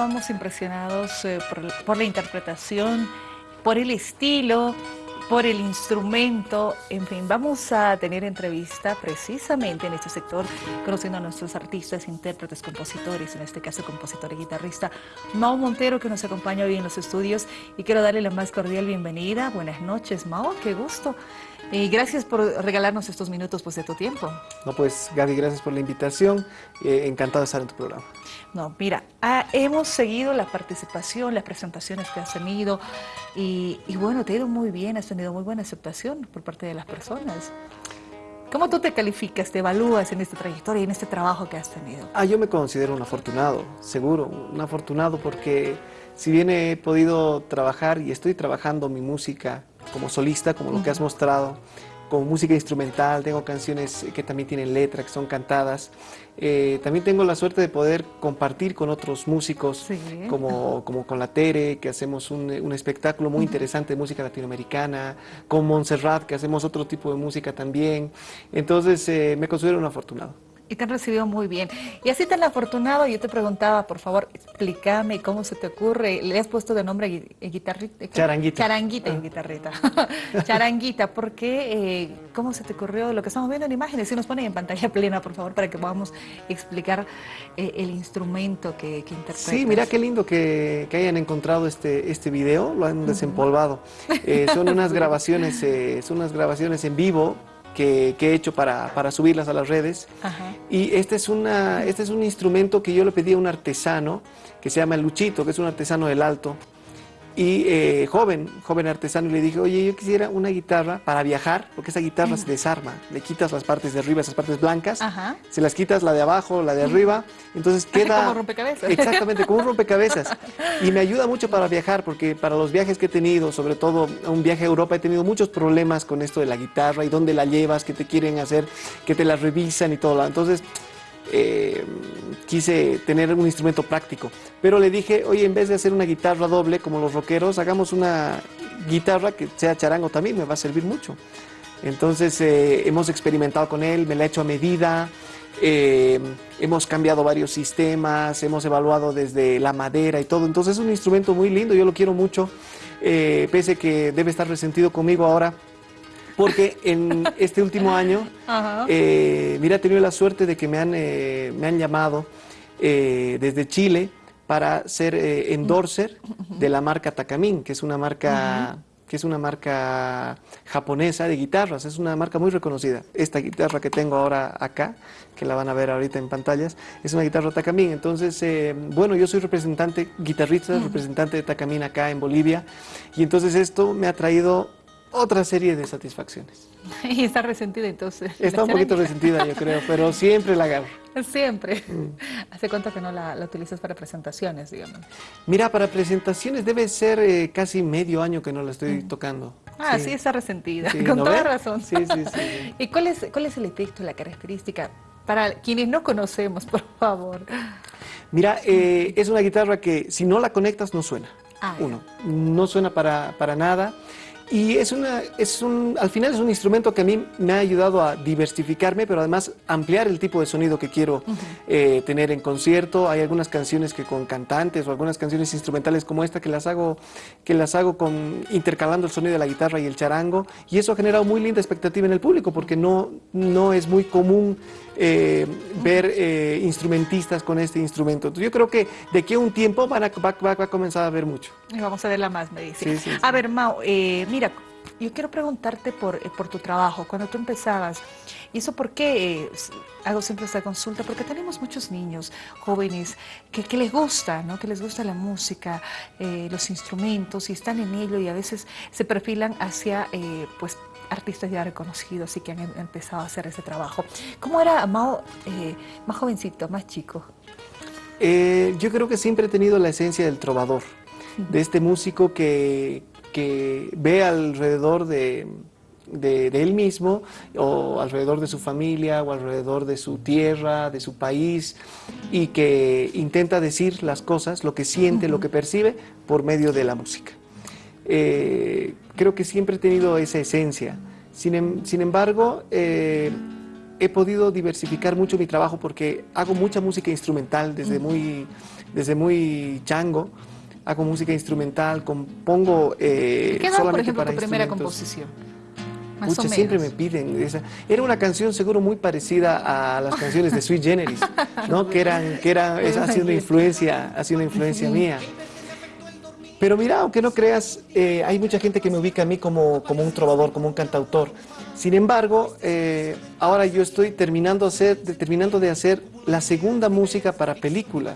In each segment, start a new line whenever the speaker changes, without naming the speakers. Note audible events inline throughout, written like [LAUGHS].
estábamos impresionados eh, por, por la interpretación, por el estilo, por el instrumento, en fin, vamos a tener entrevista precisamente en este sector, conociendo a nuestros artistas, intérpretes, compositores, en este caso compositor y guitarrista, Mao Montero, que nos acompaña hoy en los estudios, y quiero darle la más cordial bienvenida. Buenas noches, Mao, qué gusto. Y gracias por regalarnos estos minutos pues, de tu tiempo.
No, pues Gaby, gracias por la invitación. Eh, encantado de estar en tu programa.
No, mira, ah, hemos seguido la participación, las presentaciones que has tenido y, bueno, te ha ido muy bien, has tenido muy buena aceptación por parte de las personas. ¿Cómo tú te calificas, te evalúas en esta trayectoria y en este trabajo que has tenido?
Ah, yo me considero un afortunado, seguro, un afortunado porque si bien he podido trabajar y estoy trabajando mi música como solista, como lo que has mostrado, como música instrumental, tengo canciones que también tienen letra, que son cantadas. Eh, también tengo la suerte de poder compartir con otros músicos, como, como con la Tere, que hacemos un, un espectáculo muy interesante de música latinoamericana, con Montserrat, que hacemos otro tipo de música también. Entonces, eh, me considero un afortunado
y te han recibido muy bien. Y así tan afortunado, yo te preguntaba, por favor, explícame cómo se te ocurre, le has puesto de nombre guitarrita.
Charanguita.
Charanguita ah. guitarrita. [LAUGHS] Charanguita, ¿por qué? Eh, ¿Cómo se te ocurrió lo que estamos viendo en imágenes? Si nos ponen en pantalla plena, por favor, para que podamos explicar eh, el instrumento que, que interpretas.
Sí, mira qué lindo que, que, hayan encontrado este, este video, lo han desempolvado. Eh, son unas [LAUGHS] grabaciones, son unas grabaciones en vivo que, he hecho para, para, subirlas a las redes. Y este es, una, este es un instrumento que yo le pedí a un artesano que se llama Luchito, que es un artesano del Alto, y eh, joven, joven artesano, y le dije, oye, yo quisiera una guitarra para viajar, porque esa guitarra se desarma, le quitas las partes de arriba, esas partes blancas, se las quitas la de abajo, la de arriba, entonces [LAUGHS] queda...
como rompecabezas.
Exactamente, como un rompecabezas. Y me ayuda mucho para viajar, porque para los viajes que he tenido, sobre todo un viaje a Europa, he tenido muchos problemas con esto de la guitarra y dónde la llevas, que te quieren hacer, que te la revisan y todo. Entonces, eh, quise tener un instrumento práctico. Pero le dije, oye, en vez de hacer una guitarra doble como los rockeros, hagamos una guitarra que sea charango también, me va a servir mucho. Entonces eh, hemos experimentado con él, me la he hecho a medida, eh, hemos cambiado varios sistemas, hemos evaluado desde la madera y todo. Entonces es un instrumento muy lindo, yo lo quiero mucho, pese que debe estar resentido conmigo ahora porque en este último año, eh, mira, he tenido la suerte de que me han, eh, me han llamado eh, desde Chile para ser endorser de la marca Takamine, que es una marca... que es una marca japonesa de guitarras, es una marca muy reconocida. Esta guitarra que tengo ahora acá, que la van a ver ahorita en pantallas, es una guitarra Takamine. Entonces, bueno, yo soy representante, guitarrista, representante de Takamine acá en Bolivia, y entonces esto me ha traído otra serie de satisfacciones. [LAUGHS]
Y está resentida entonces.
Está un poquito resentida yo creo, pero siempre la agarro.
Siempre. Mm. ¿Hace cuánto que no la, utilizas para presentaciones, digamos?
Mira, para presentaciones debe ser eh, casi medio año que no la estoy mm. tocando.
Ah, sí, está resentida, con toda razón. Sí, sí, sí. [LAUGHS] ¿Y cuál es, cuál es el efecto, la característica? Para quienes no conocemos, por favor.
Mira, eh, es una guitarra que si no la conectas no suena. Ah, Uno, no suena para, para nada. Y es una, es un, al final es un instrumento que a mí me ha ayudado a diversificarme, pero además ampliar el tipo de sonido que quiero eh, tener en concierto. Hay algunas canciones que con cantantes o algunas canciones instrumentales como esta que las hago, que las hago con, intercalando el sonido de la guitarra y el charango. Y eso ha generado muy linda expectativa en el público porque no, no es muy común eh, ver eh, instrumentistas con este instrumento. Entonces, yo creo que de aquí a un tiempo van a, va, a comenzar a ver mucho.
Y vamos a verla más, me dice. A ver, Mau, eh, mira, yo quiero preguntarte por, por tu trabajo. Cuando tú empezabas, ¿y eso por qué hago siempre esta consulta? Porque tenemos muchos niños, jóvenes, que, que les gusta, ¿no? Que les gusta la música, los instrumentos, y están en ello y a veces se perfilan hacia, pues, artistas ya reconocidos y que han em, empezado a hacer ese trabajo. ¿Cómo era Mao eh, más jovencito, más chico?
Eh, yo creo que siempre he tenido la esencia del trovador, de este músico que, que ve alrededor de, de, él mismo o alrededor de su familia o alrededor de su tierra, de su país y que intenta decir las cosas, lo que siente, lo que percibe por medio de la música. Eh, creo que siempre he tenido esa esencia. Sin, em, embargo, eh, he podido diversificar mucho mi trabajo porque hago mucha música instrumental desde muy, desde muy chango. Hago música instrumental, compongo
eh, ¿Qué edad, por ejemplo, tu primera composición?
Muchos siempre me piden esa. Era una canción seguro muy parecida a las [LAUGHS] canciones de Sweet Generis, ¿no? Que eran, que era, ha sido una influencia, ha sido una influencia mía. Pero mira, aunque no creas, eh, hay mucha gente que me ubica a mí como, como un trovador, como un cantautor. Sin embargo, eh, ahora yo estoy terminando, hacer, terminando de hacer la segunda música para película.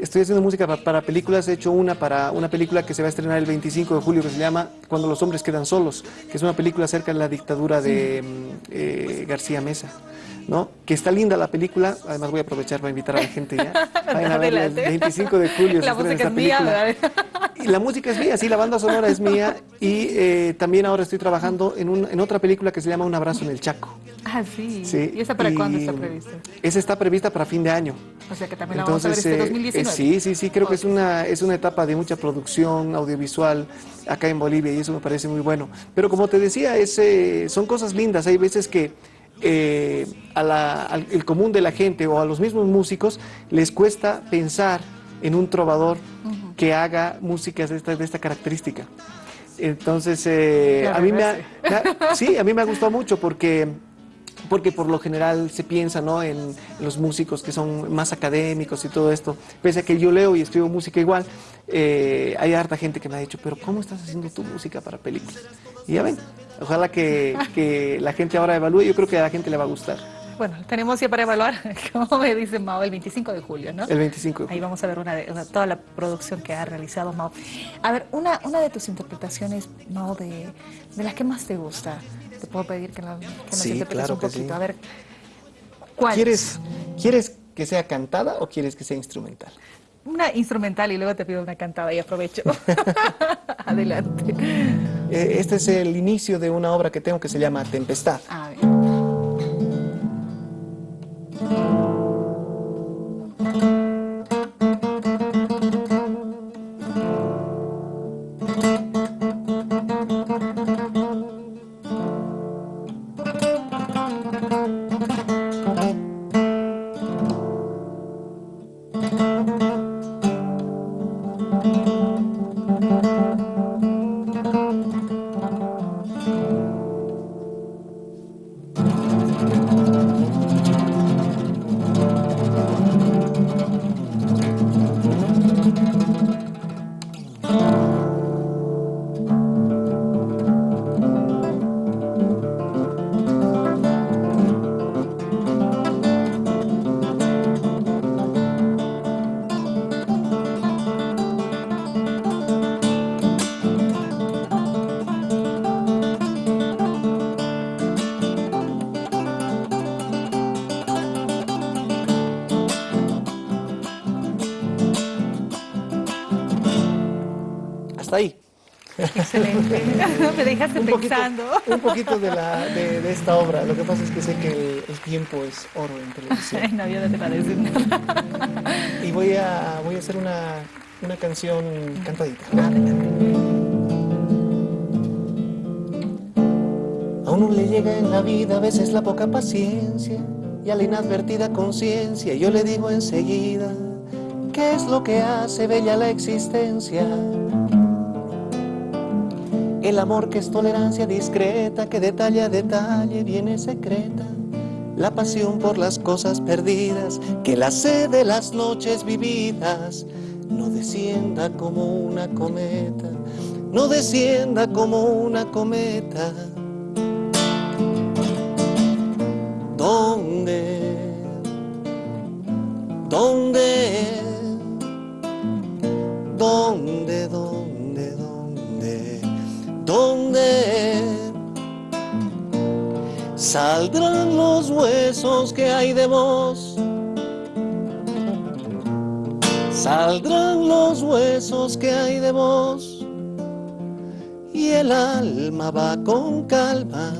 Estoy haciendo música para, películas, he hecho una para una película que se va a estrenar el 25 de julio que se llama Cuando los hombres quedan solos, que es una película acerca de la dictadura de eh, García Mesa. ¿no? Que está linda la película, además voy a aprovechar para invitar a la gente ya. [LAUGHS] Vayan a ver el 25 de julio.
La música es mía,
Y la música es mía, sí, la banda sonora es mía y eh, también ahora estoy trabajando en, un, en, otra película que se llama Un abrazo en el Chaco.
Ah, sí. ¿Y esa para cuándo está prevista?
Esa está prevista para fin de año.
O sea que también la vamos a ver este 2019. Eh,
sí, sí, sí, creo que es una, es una etapa de mucha producción audiovisual acá en Bolivia y eso me parece muy bueno. Pero como te decía, es, eh, son cosas lindas. Hay veces que eh, al el común de la gente o a los mismos músicos les cuesta pensar en un trovador que haga músicas de esta, de esta característica. Entonces, eh, a mí me, sí, a mí me ha gustado mucho porque porque por lo general se piensa ¿no? en, los músicos que son más académicos y todo esto. Pese a que yo leo y escribo música igual, eh, hay harta gente que me ha dicho, pero ¿cómo estás haciendo tu música para películas? Y ya ven, ojalá que, la gente ahora evalúe, yo creo que a la gente le va a gustar.
Bueno, tenemos ya para evaluar, [LAUGHS] como me dice Mao, el 25 de julio, ¿no?
El 25
Ahí vamos a ver una toda la producción que ha realizado Mao. A ver, una, una de tus interpretaciones, Mao, de, de las que más te gusta, te puedo pedir que, la, que nos sí, interpretes un poquito. A ver, ¿cuál?
¿Quieres, ¿Quieres que sea cantada o quieres que sea instrumental?
Una instrumental y luego te pido una cantada y aprovecho. [LAUGHS] [LAUGHS] Adelante.
Eh, este es el inicio de una obra que tengo que se llama Tempestad.
Ah, Excelente. [LAUGHS] Me dejaste pensando.
un poquito de, la, de, esta obra. Lo que pasa es que sé que el, tiempo es oro en televisión.
no, yo no te nada.
Y voy a, voy a hacer una, una canción cantadita. A uno le llega en la vida a veces la poca paciencia y a la inadvertida conciencia yo le digo enseguida qué es lo que hace bella la existencia el amor que es tolerancia discreta, que detalle a detalle viene secreta. La pasión por las cosas perdidas, que la sed de las noches vividas no descienda como una cometa, no descienda como una cometa. ¿Dónde? ¿Dónde? Saldrán los huesos que hay de vos. Saldrán los huesos que hay de vos y el alma va con calma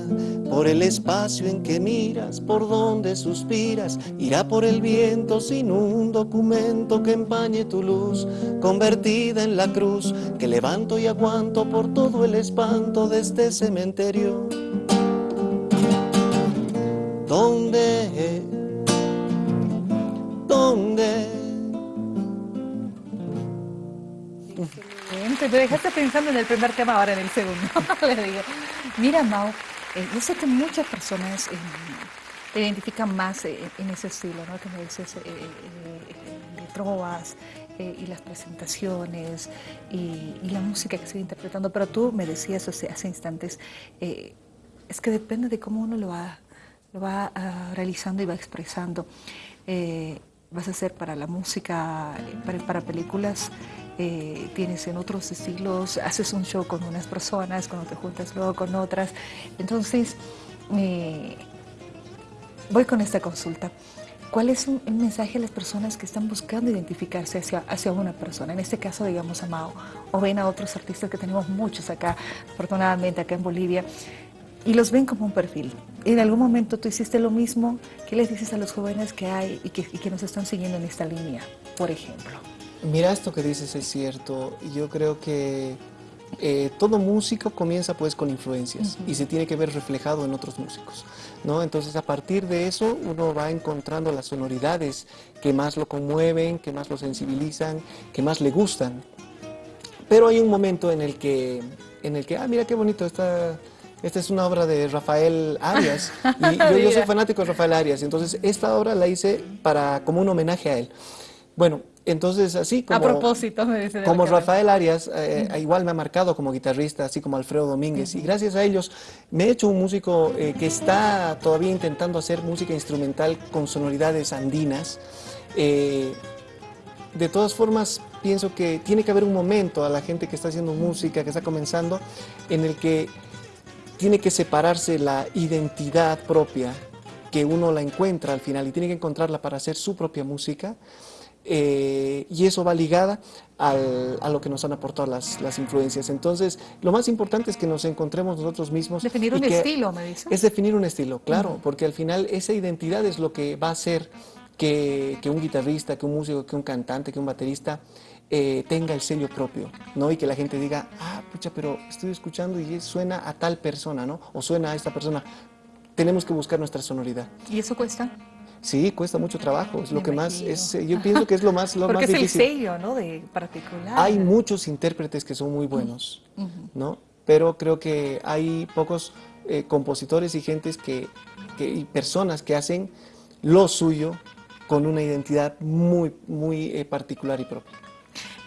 por el espacio en que miras, por donde suspiras, irá por el viento sin un documento que empañe tu luz, convertida en la cruz que levanto y aguanto por todo el espanto de este cementerio. ¿Dónde? ¿Dónde?
Excelente, me dejaste pensando en el primer tema, ahora en el segundo. [LAUGHS] Mira Mau, eh, yo sé que muchas personas eh, te identifican más eh, en ese estilo, ¿no? Que me dices de trovas, y las presentaciones y, la música que sigue interpretando, pero tú me decías hace, instantes, es que depende de cómo uno lo va, lo va ah, realizando y va expresando. vas a hacer para la música, para, para películas, eh, tienes en otros estilos, haces un show con unas personas, cuando te juntas luego con otras. Entonces, eh, voy con esta consulta. ¿Cuál es un, mensaje a las personas que están buscando identificarse hacia, hacia una persona? En este caso, digamos, a Mao, o ven a otros artistas que tenemos muchos acá, afortunadamente acá en Bolivia, y los ven como un perfil. En algún momento tú hiciste lo mismo, ¿qué les dices a los jóvenes que hay y que, y que nos están siguiendo en esta línea, por ejemplo?
Mira, esto que dices es cierto. Yo creo que eh, todo músico comienza pues con influencias y se tiene que ver reflejado en otros músicos. ¿no? Entonces a partir de eso uno va encontrando las sonoridades que más lo conmueven, que más lo sensibilizan, que más le gustan. Pero hay un momento en el que, en el que ah, mira qué bonito, esta, esta es una obra de Rafael Arias [LAUGHS] y yo, yo soy fanático de Rafael Arias, entonces esta obra la hice para, como un homenaje a él. Bueno, entonces, así como...
A propósito,
Como Rafael Arias, eh, igual me ha marcado como guitarrista, así como Alfredo Domínguez. Y gracias a ellos me he hecho un músico eh, que está todavía intentando hacer música instrumental con sonoridades andinas. Eh, de todas formas, pienso que tiene que haber un momento a la gente que está haciendo música, que está comenzando, en el que tiene que separarse la identidad propia, que uno la encuentra al final y tiene que encontrarla para hacer su propia música. Eh, y eso va ligada a lo que nos han aportado las, las, influencias. Entonces, lo más importante es que nos encontremos nosotros mismos.
Definir un estilo, me dice.
Es definir un estilo, claro, porque al final esa identidad es lo que va a hacer que, que un guitarrista, que un músico, que un cantante, que un baterista eh, tenga el sello propio, ¿no? Y que la gente diga, ah, pucha, pero estoy escuchando y suena a tal persona, ¿no? O suena a esta persona. Tenemos que buscar nuestra sonoridad.
¿Y eso cuesta?
Sí, cuesta mucho trabajo, es lo que más, es, yo pienso que es lo más, lo [LAUGHS]
Porque
más
es el sello, ¿no? De particular.
Hay muchos intérpretes que son muy buenos, ¿no? Pero creo que hay pocos eh, compositores y gentes que, y personas que hacen lo suyo con una identidad muy, muy eh, particular y propia.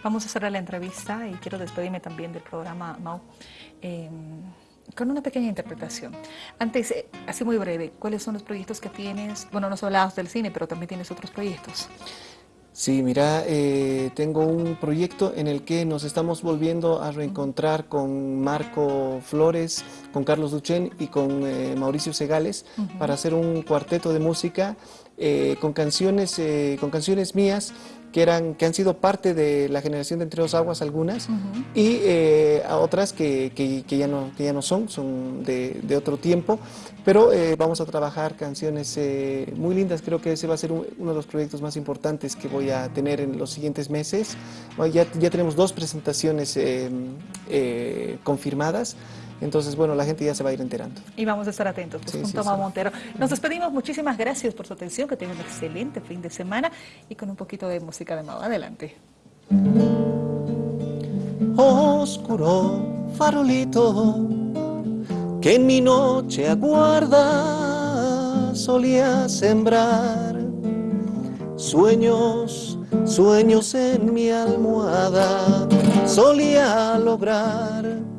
Vamos a cerrar la entrevista y quiero despedirme también del programa, Mau. Em, con una pequeña interpretación. Antes, eh, así muy breve, ¿cuáles son los proyectos que tienes? Bueno, no solo del cine, pero también tienes otros proyectos.
Sí, mira, eh, tengo un proyecto en el que nos estamos volviendo a reencontrar con Marco Flores, con Carlos Duchen y con eh, Mauricio Segales para hacer un cuarteto de música con, canciones, con canciones mías que, eran, que han sido parte de la generación de Entre dos Aguas algunas y eh, a otras que, que, ya no, que ya no son, son de, de otro tiempo, pero eh, vamos a trabajar canciones eh, muy lindas, creo que ese va a ser uno de los proyectos más importantes que voy a tener en los siguientes meses. ya, ya tenemos dos presentaciones confirmadas, entonces, bueno, la gente ya se va a ir enterando.
Y vamos a estar atentos, pues, junto a Montero. Nos despedimos, muchísimas gracias por su atención, que tengan un excelente fin de semana y con un poquito de música de Mau. Adelante.
Oscuro farolito que en mi noche aguarda solía sembrar sueños, sueños en mi almohada solía lograr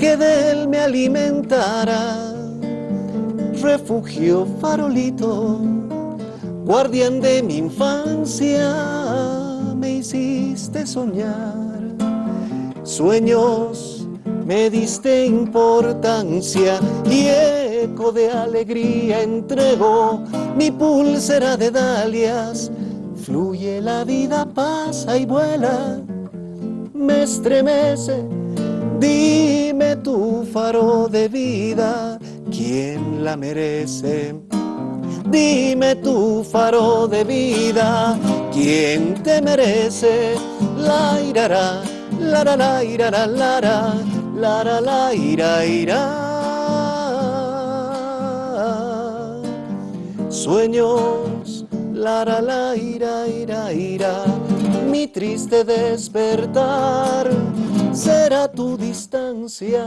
que de él me alimentara. Refugio farolito, guardián de mi infancia, me hiciste soñar. Sueños me diste importancia y eco de alegría entregó mi pulsera de dalias. Fluye la vida, pasa y vuela, me estremece Dime tu faro de vida, ¿quién la merece? Dime tu faro de vida, ¿quién te merece? La irara, la la la irara, la la la la ira ira. sueños, la la la ira ira ira, mi triste despertar será tu distancia.